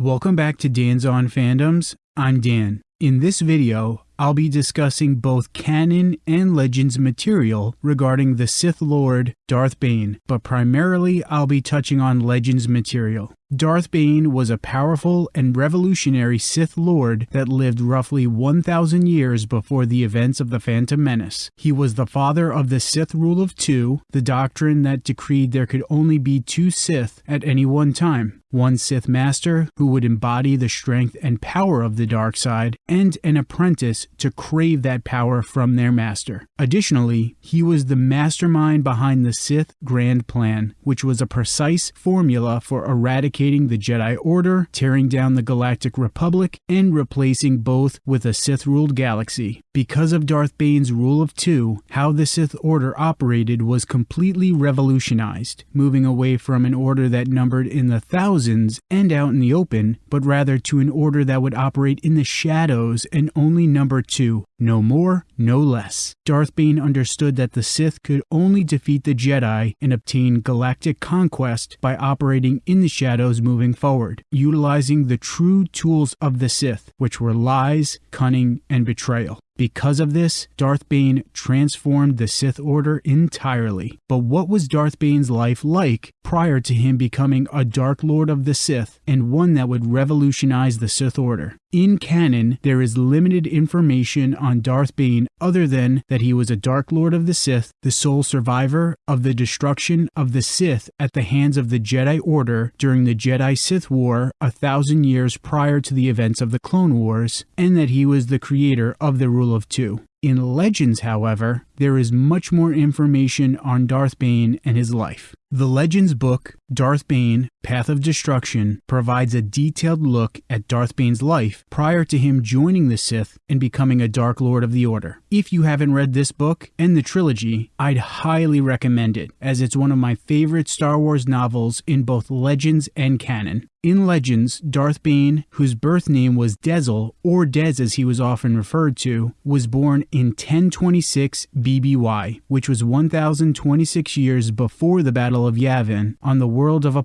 Welcome back to Dan's On Fandoms. I'm Dan. In this video, I'll be discussing both canon and legends material regarding the Sith Lord Darth Bane, but primarily I'll be touching on legends material. Darth Bane was a powerful and revolutionary Sith Lord that lived roughly 1,000 years before the events of the Phantom Menace. He was the father of the Sith Rule of Two, the doctrine that decreed there could only be two Sith at any one time one Sith Master who would embody the strength and power of the dark side, and an apprentice to crave that power from their master. Additionally, he was the mastermind behind the Sith Grand Plan, which was a precise formula for eradicating the Jedi Order, tearing down the Galactic Republic, and replacing both with a Sith ruled galaxy. Because of Darth Bane's rule of two, how the Sith Order operated was completely revolutionized, moving away from an order that numbered in the thousands and out in the open, but rather to an order that would operate in the shadows and only number two, no more, no less. Darth Bane understood that the Sith could only defeat the Jedi and obtain galactic conquest by operating in the shadows moving forward, utilizing the true tools of the Sith, which were lies, cunning, and betrayal. Because of this, Darth Bane transformed the Sith Order entirely. But what was Darth Bane's life like prior to him becoming a Dark Lord of the Sith and one that would revolutionize the Sith Order? In canon, there is limited information on Darth Bane other than that he was a Dark Lord of the Sith, the sole survivor of the destruction of the Sith at the hands of the Jedi Order during the Jedi Sith War a thousand years prior to the events of the Clone Wars, and that he was the creator of the Rule of Two. In Legends, however, there is much more information on Darth Bane and his life. The Legends book, Darth Bane Path of Destruction, provides a detailed look at Darth Bane's life prior to him joining the Sith and becoming a Dark Lord of the Order. If you haven't read this book and the trilogy, I'd highly recommend it, as it's one of my favorite Star Wars novels in both Legends and canon. In Legends, Darth Bane, whose birth name was Dezzel, or Dez as he was often referred to, was born in 1026 BBY, which was 1026 years before the Battle of Yavin, on the world of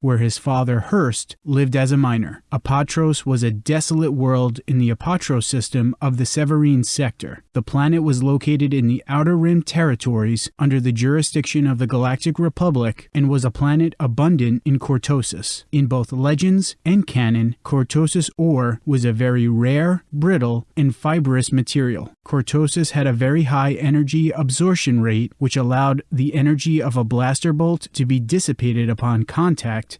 Where his father Hurst lived as a miner. Apatros was a desolate world in the Apatros system of the Severine sector. The planet was located in the Outer Rim territories under the jurisdiction of the Galactic Republic and was a planet abundant in cortosis. In both legends and canon, cortosis ore was a very rare, brittle, and fibrous material. Cortosis had a very high energy absorption rate, which allowed the energy of a blaster bolt to be dissipated upon contact,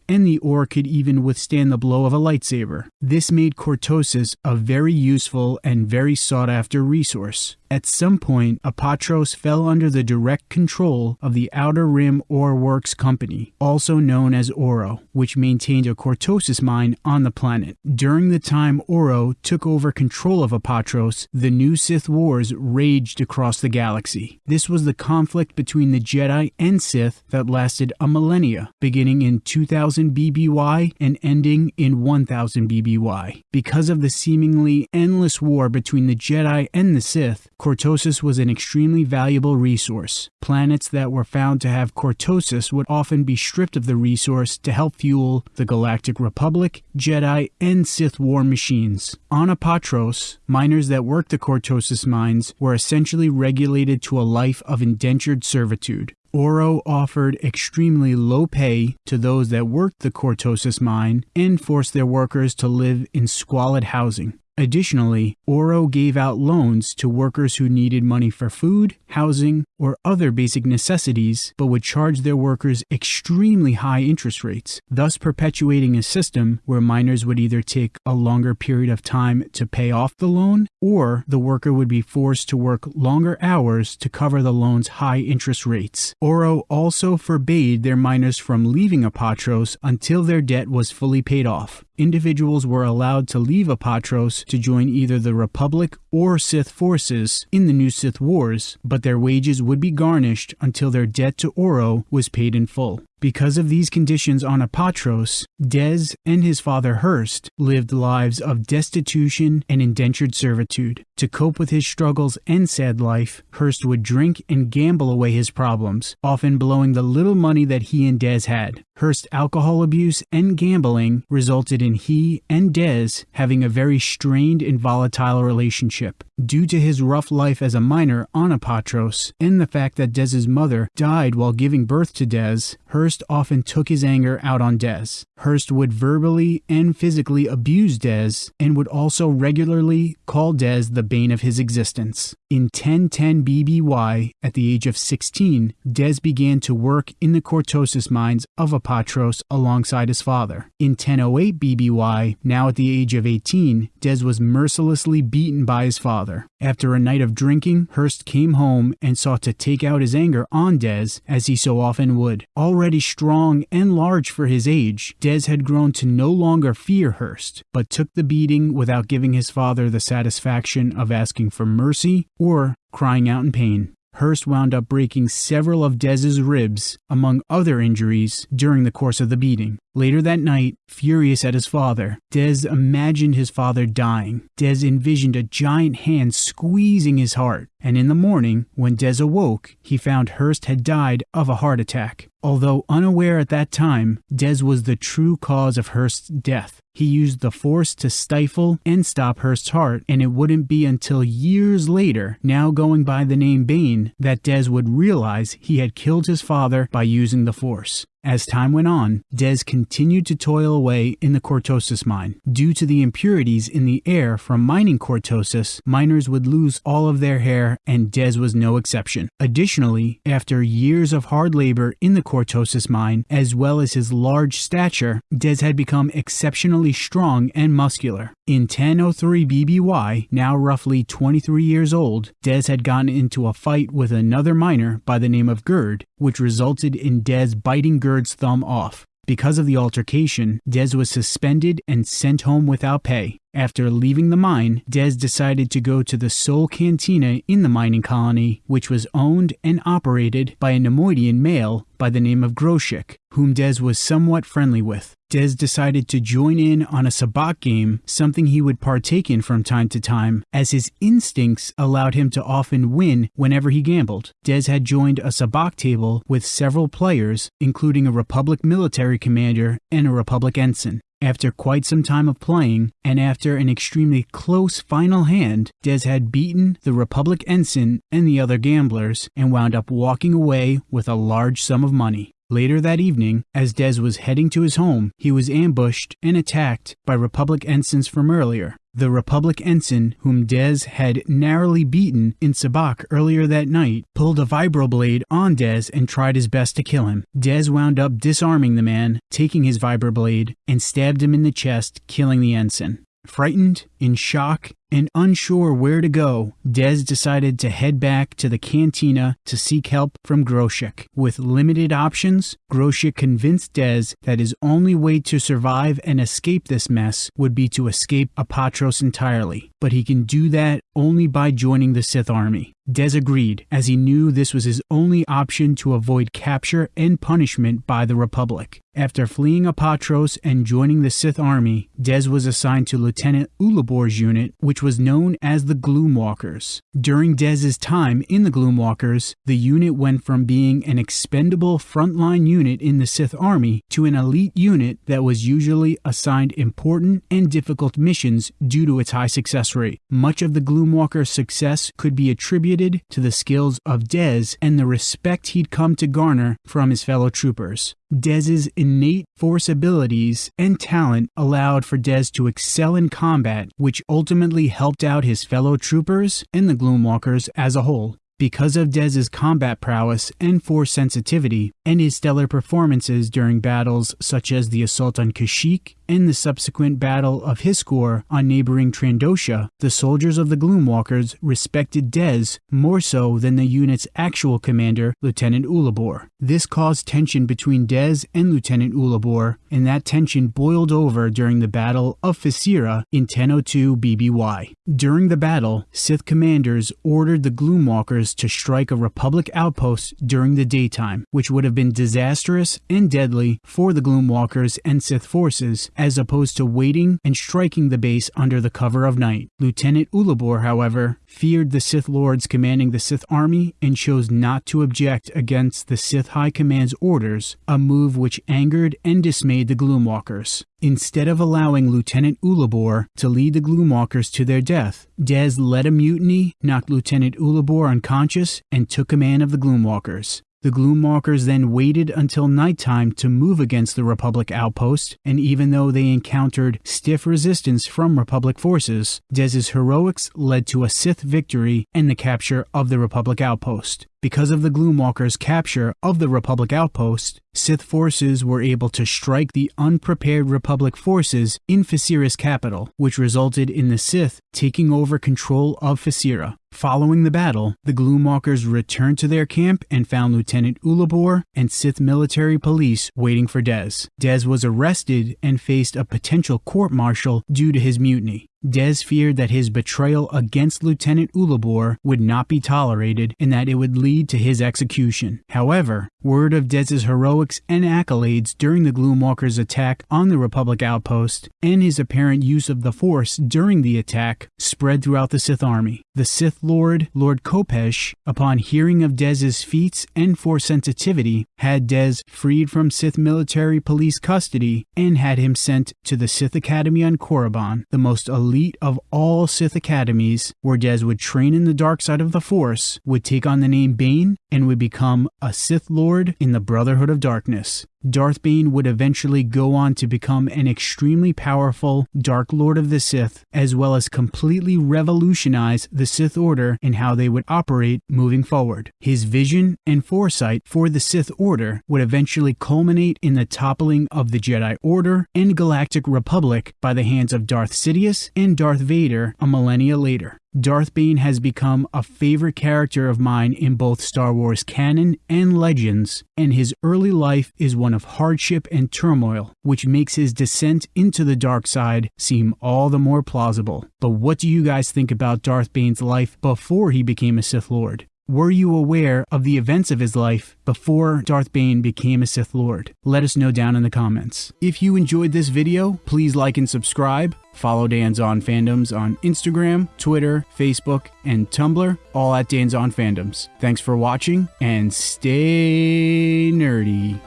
and the ore could even withstand the blow of a lightsaber. This made cortosis a very useful and very sought after resource. At some point, Apatros fell under the direct control of the Outer Rim Ore Works Company, also known as Oro, which maintained a cortosis mine on the planet. During the time Oro took over control of Apatros, the new Sith Wars raged across the galaxy. This was the conflict between the Jedi and Sith that lasted a millennia, beginning in 2000 BBY and ending in 1000 BBY. Because of the seemingly endless war between the Jedi and the Sith, cortosis was an extremely valuable resource. Planets that were found to have cortosis would often be stripped of the resource to help fuel the Galactic Republic, Jedi, and Sith war machines. On Apatros, miners that worked the cortosis mines were essentially regulated to a life of indentured servitude. Oro offered extremely low pay to those that worked the cortosis mine and forced their workers to live in squalid housing. Additionally, Oro gave out loans to workers who needed money for food, housing, or other basic necessities, but would charge their workers extremely high interest rates, thus perpetuating a system where miners would either take a longer period of time to pay off the loan, or the worker would be forced to work longer hours to cover the loan's high interest rates. Oro also forbade their miners from leaving Apatros until their debt was fully paid off. Individuals were allowed to leave Apatros to join either the Republic or Sith forces in the new Sith Wars, but their wages would be garnished until their debt to Oro was paid in full. Because of these conditions on Apatros, Dez and his father Hurst lived lives of destitution and indentured servitude. To cope with his struggles and sad life, Hurst would drink and gamble away his problems, often blowing the little money that he and Dez had. Hurst's alcohol abuse and gambling resulted in he and Dez having a very strained and volatile relationship. Due to his rough life as a miner on Apatros and the fact that Dez's mother died while giving birth to Dez, Hurst often took his anger out on Dez. Hurst would verbally and physically abuse Dez and would also regularly call Dez the bane of his existence. In 1010 BBY, at the age of 16, Dez began to work in the cortosis mines of Apatros alongside his father. In 1008 BBY, now at the age of 18, Dez was mercilessly beaten by his father. After a night of drinking, Hurst came home and sought to take out his anger on Dez, as he so often would. Already strong and large for his age, Dez had grown to no longer fear Hurst, but took the beating without giving his father the satisfaction of asking for mercy or crying out in pain. Hurst wound up breaking several of Dez's ribs, among other injuries, during the course of the beating. Later that night, furious at his father, Dez imagined his father dying. Dez envisioned a giant hand squeezing his heart, and in the morning, when Dez awoke, he found Hurst had died of a heart attack. Although unaware at that time, Dez was the true cause of Hurst's death. He used the force to stifle and stop Hurst's heart, and it wouldn't be until years later, now going by the name Bane, that Dez would realize he had killed his father by using the force. As time went on, Dez continued to toil away in the cortosis mine. Due to the impurities in the air from mining cortosis, miners would lose all of their hair, and Dez was no exception. Additionally, after years of hard labor in the cortosis mine, as well as his large stature, Dez had become exceptionally strong and muscular. In 1003 BBY, now roughly 23 years old, Dez had gotten into a fight with another miner by the name of Gerd, which resulted in Dez biting Gerd Gerd's thumb off. Because of the altercation, Dez was suspended and sent home without pay. After leaving the mine, Dez decided to go to the sole cantina in the mining colony, which was owned and operated by a Neimoidian male by the name of Groshik, whom Dez was somewhat friendly with. Dez decided to join in on a sabacc game, something he would partake in from time to time, as his instincts allowed him to often win whenever he gambled. Dez had joined a sabacc table with several players, including a Republic military commander and a Republic ensign. After quite some time of playing, and after an extremely close final hand, Dez had beaten the Republic ensign and the other gamblers and wound up walking away with a large sum of money. Later that evening, as Dez was heading to his home, he was ambushed and attacked by Republic ensigns from earlier. The Republic ensign, whom Dez had narrowly beaten in sabacc earlier that night, pulled a vibroblade on Dez and tried his best to kill him. Dez wound up disarming the man, taking his vibroblade, and stabbed him in the chest, killing the ensign. Frightened, in shock, and unsure where to go, Dez decided to head back to the cantina to seek help from Groshik. With limited options, Groshik convinced Dez that his only way to survive and escape this mess would be to escape Apatros entirely, but he can do that only by joining the Sith army. Dez agreed, as he knew this was his only option to avoid capture and punishment by the Republic. After fleeing Apatros and joining the Sith army, Dez was assigned to Lieutenant Ulabor's unit, which was known as the Gloomwalkers. During Dez's time in the Gloomwalkers, the unit went from being an expendable frontline unit in the Sith army to an elite unit that was usually assigned important and difficult missions due to its high success rate. Much of the Gloomwalker's success could be attributed to the skills of Dez and the respect he'd come to garner from his fellow troopers. Dez's innate force abilities and talent allowed for Dez to excel in combat, which ultimately helped out his fellow troopers and the Gloomwalkers as a whole. Because of Dez's combat prowess and force sensitivity, and his stellar performances during battles such as the assault on Kashyyyk and the subsequent Battle of Hiscor on neighboring Trandosha, the soldiers of the Gloomwalkers respected Dez more so than the unit's actual commander, Lieutenant Ulabor. This caused tension between Dez and Lieutenant Ulabor, and that tension boiled over during the Battle of Phaseera in 1002 BBY. During the battle, Sith commanders ordered the Gloomwalkers to strike a Republic outpost during the daytime, which would have been disastrous and deadly for the Gloomwalkers and Sith forces, as opposed to waiting and striking the base under the cover of night. Lieutenant Ulabor, however, feared the Sith Lords commanding the Sith army and chose not to object against the Sith High Command's orders, a move which angered and dismayed the Gloomwalkers. Instead of allowing Lieutenant Ulabor to lead the Gloomwalkers to their death, Dez led a mutiny, knocked Lieutenant Ulabor unconscious, and took command of the Gloomwalkers. The Gloomwalkers then waited until nighttime to move against the Republic outpost, and even though they encountered stiff resistance from Republic forces, Dez's heroics led to a Sith victory and the capture of the Republic outpost. Because of the Gloomwalkers' capture of the Republic outpost, Sith forces were able to strike the unprepared Republic forces in Phaseera's capital, which resulted in the Sith taking over control of Phaseera. Following the battle, the Gloomwalkers returned to their camp and found Lieutenant Ulabor and Sith military police waiting for Dez. Dez was arrested and faced a potential court martial due to his mutiny. Dez feared that his betrayal against Lieutenant Ulabor would not be tolerated and that it would lead to his execution. However, word of Dez's heroics and accolades during the Gloomwalkers' attack on the Republic outpost and his apparent use of the Force during the attack spread throughout the Sith army. The Sith Lord, Lord Kopecz, upon hearing of Dez's feats and Force sensitivity, had Dez freed from Sith military police custody and had him sent to the Sith Academy on Korriban, the most elite elite of all Sith academies, where Dez would train in the dark side of the Force, would take on the name Bane, and would become a Sith Lord in the Brotherhood of Darkness. Darth Bane would eventually go on to become an extremely powerful Dark Lord of the Sith, as well as completely revolutionize the Sith Order and how they would operate moving forward. His vision and foresight for the Sith Order would eventually culminate in the toppling of the Jedi Order and Galactic Republic by the hands of Darth Sidious and Darth Vader a millennia later. Darth Bane has become a favorite character of mine in both Star Wars canon and legends, and his early life is one of hardship and turmoil, which makes his descent into the dark side seem all the more plausible. But what do you guys think about Darth Bane's life before he became a Sith Lord? Were you aware of the events of his life before Darth Bane became a Sith Lord? Let us know down in the comments. If you enjoyed this video, please like and subscribe. Follow Dan's On Fandoms on Instagram, Twitter, Facebook, and Tumblr, all at Dan's On Fandoms. Thanks for watching and stay nerdy.